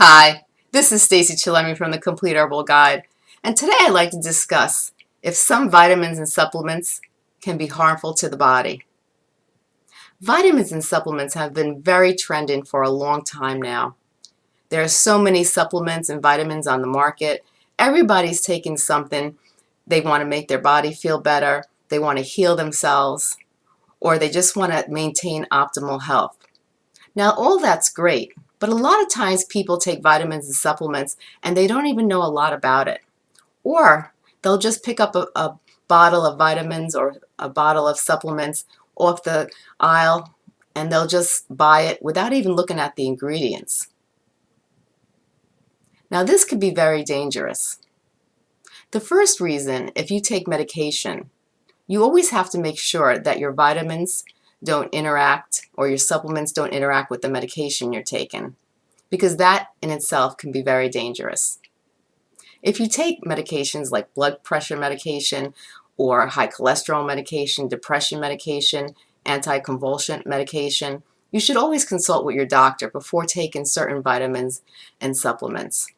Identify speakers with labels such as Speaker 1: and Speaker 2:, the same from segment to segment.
Speaker 1: Hi, this is Stacy Chillemi from the Complete Herbal Guide, and today I'd like to discuss if some vitamins and supplements can be harmful to the body. Vitamins and supplements have been very trending for a long time now. There are so many supplements and vitamins on the market. Everybody's taking something. They want to make their body feel better, they want to heal themselves, or they just want to maintain optimal health. Now all that's great, but a lot of times people take vitamins and supplements and they don't even know a lot about it. Or they'll just pick up a, a bottle of vitamins or a bottle of supplements off the aisle and they'll just buy it without even looking at the ingredients. Now this could be very dangerous. The first reason, if you take medication, you always have to make sure that your vitamins don't interact or your supplements don't interact with the medication you're taking because that in itself can be very dangerous. If you take medications like blood pressure medication or high cholesterol medication, depression medication, anticonvulsant medication, you should always consult with your doctor before taking certain vitamins and supplements.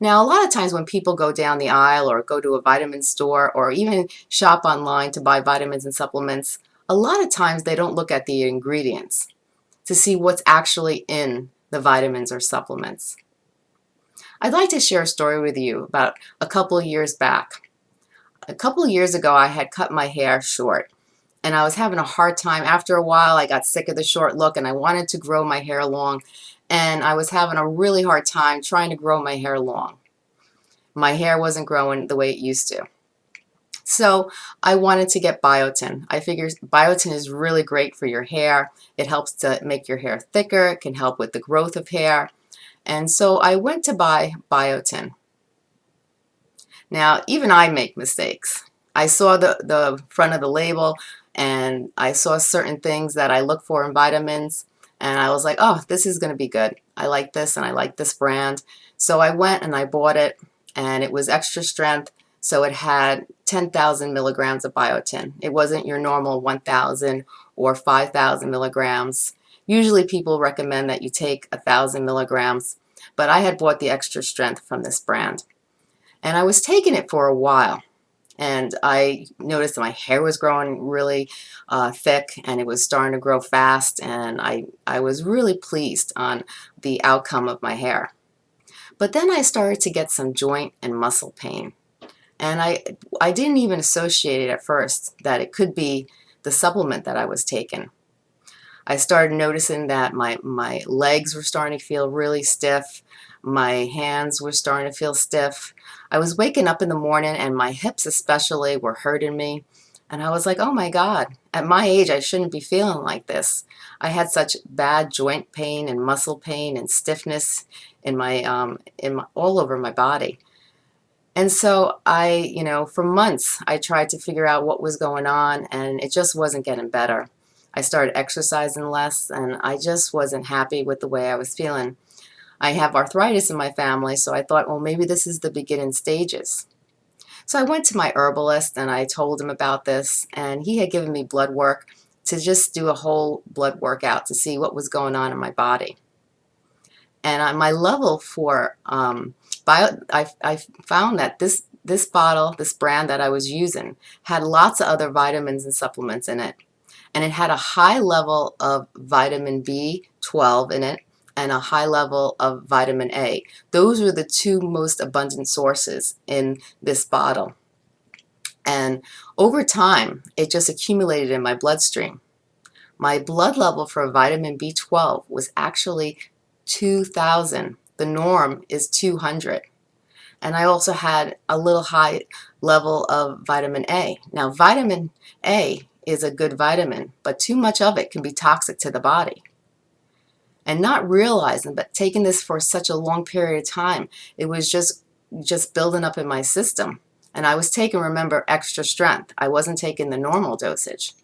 Speaker 1: Now, a lot of times when people go down the aisle or go to a vitamin store or even shop online to buy vitamins and supplements, a lot of times they don't look at the ingredients to see what's actually in the vitamins or supplements. I'd like to share a story with you about a couple years back. A couple years ago I had cut my hair short and I was having a hard time. After a while I got sick of the short look and I wanted to grow my hair long and I was having a really hard time trying to grow my hair long. My hair wasn't growing the way it used to. So I wanted to get biotin. I figured biotin is really great for your hair. It helps to make your hair thicker. It can help with the growth of hair. And so I went to buy biotin. Now, even I make mistakes. I saw the, the front of the label and I saw certain things that I look for in vitamins and I was like, oh, this is going to be good. I like this and I like this brand. So I went and I bought it and it was extra strength so it had 10,000 milligrams of biotin. It wasn't your normal 1,000 or 5,000 milligrams. Usually people recommend that you take 1,000 milligrams, but I had bought the extra strength from this brand. And I was taking it for a while and I noticed that my hair was growing really uh, thick and it was starting to grow fast and I, I was really pleased on the outcome of my hair. But then I started to get some joint and muscle pain. And I, I didn't even associate it at first that it could be the supplement that I was taking. I started noticing that my, my legs were starting to feel really stiff. My hands were starting to feel stiff. I was waking up in the morning and my hips especially were hurting me. And I was like, oh my God, at my age, I shouldn't be feeling like this. I had such bad joint pain and muscle pain and stiffness in my, um, in my, all over my body. And so I, you know, for months I tried to figure out what was going on and it just wasn't getting better. I started exercising less and I just wasn't happy with the way I was feeling. I have arthritis in my family, so I thought, well, maybe this is the beginning stages. So I went to my herbalist and I told him about this and he had given me blood work to just do a whole blood workout to see what was going on in my body. And my level for um, bio, I, I found that this, this bottle, this brand that I was using, had lots of other vitamins and supplements in it. And it had a high level of vitamin B12 in it and a high level of vitamin A. Those were the two most abundant sources in this bottle. And over time, it just accumulated in my bloodstream. My blood level for vitamin B12 was actually 2,000 the norm is 200. And I also had a little high level of vitamin A. Now, vitamin A is a good vitamin, but too much of it can be toxic to the body. And not realizing, but taking this for such a long period of time, it was just, just building up in my system. And I was taking, remember, extra strength. I wasn't taking the normal dosage.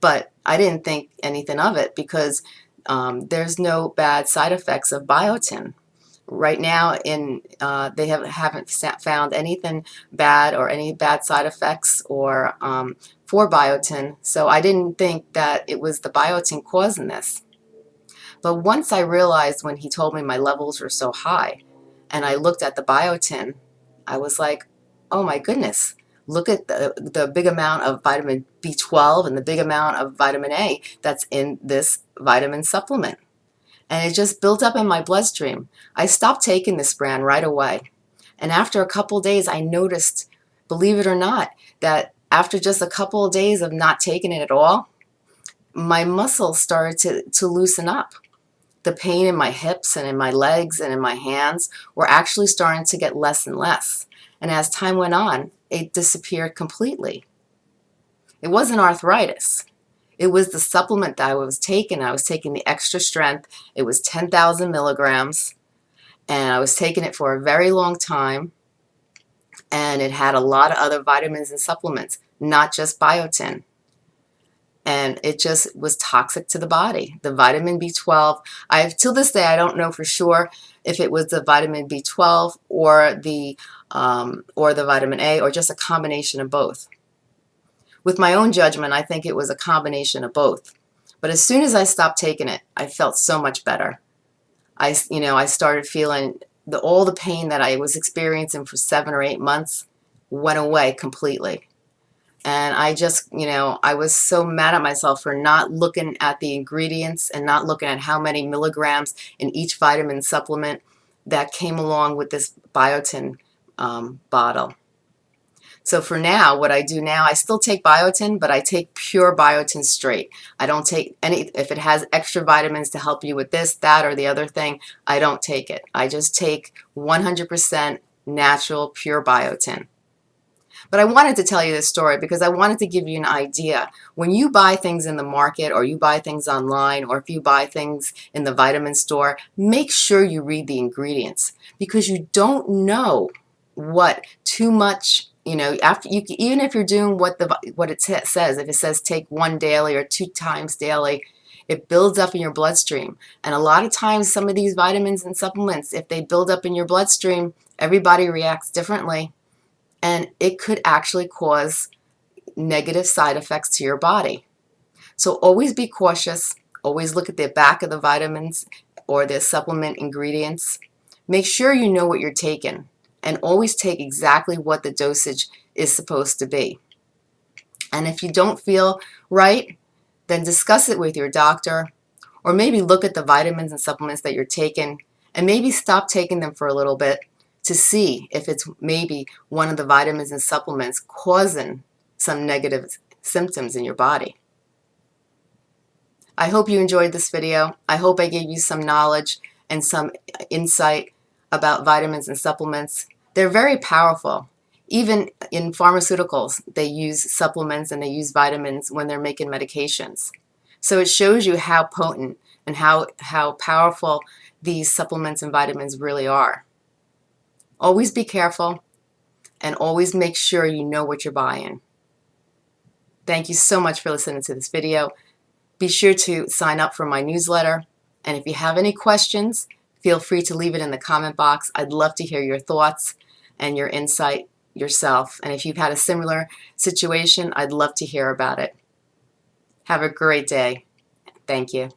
Speaker 1: But I didn't think anything of it because um, there's no bad side effects of biotin right now in uh, they have, haven't found anything bad or any bad side effects or um, for biotin. So I didn't think that it was the biotin causing this. But once I realized when he told me my levels were so high and I looked at the biotin, I was like, oh my goodness, look at the, the big amount of vitamin B12 and the big amount of vitamin A that's in this vitamin supplement. And it just built up in my bloodstream. I stopped taking this brand right away. And after a couple days, I noticed, believe it or not, that after just a couple of days of not taking it at all, my muscles started to, to loosen up the pain in my hips and in my legs and in my hands were actually starting to get less and less. And as time went on, it disappeared completely. It wasn't arthritis. It was the supplement that I was taking. I was taking the extra strength. It was 10,000 milligrams. And I was taking it for a very long time. And it had a lot of other vitamins and supplements, not just biotin and it just was toxic to the body. The vitamin B12, I have till this day I don't know for sure if it was the vitamin B12 or the um, or the vitamin A or just a combination of both. With my own judgment, I think it was a combination of both. But as soon as I stopped taking it, I felt so much better. I, you know, I started feeling the, all the pain that I was experiencing for seven or eight months went away completely. And I just, you know, I was so mad at myself for not looking at the ingredients and not looking at how many milligrams in each vitamin supplement that came along with this biotin um, bottle. So for now, what I do now, I still take biotin, but I take pure biotin straight. I don't take any, if it has extra vitamins to help you with this, that, or the other thing, I don't take it. I just take 100% natural, pure biotin. But I wanted to tell you this story because I wanted to give you an idea. When you buy things in the market or you buy things online or if you buy things in the vitamin store, make sure you read the ingredients because you don't know what too much you know after you even if you're doing what the what it says if it says take one daily or two times daily it builds up in your bloodstream and a lot of times some of these vitamins and supplements if they build up in your bloodstream everybody reacts differently and it could actually cause negative side effects to your body. So always be cautious. Always look at the back of the vitamins or the supplement ingredients. Make sure you know what you're taking and always take exactly what the dosage is supposed to be. And if you don't feel right, then discuss it with your doctor or maybe look at the vitamins and supplements that you're taking and maybe stop taking them for a little bit to see if it's maybe one of the vitamins and supplements causing some negative symptoms in your body. I hope you enjoyed this video. I hope I gave you some knowledge and some insight about vitamins and supplements. They're very powerful. Even in pharmaceuticals, they use supplements and they use vitamins when they're making medications. So it shows you how potent and how, how powerful these supplements and vitamins really are. Always be careful and always make sure you know what you're buying. Thank you so much for listening to this video. Be sure to sign up for my newsletter. And if you have any questions, feel free to leave it in the comment box. I'd love to hear your thoughts and your insight yourself. And if you've had a similar situation, I'd love to hear about it. Have a great day. Thank you.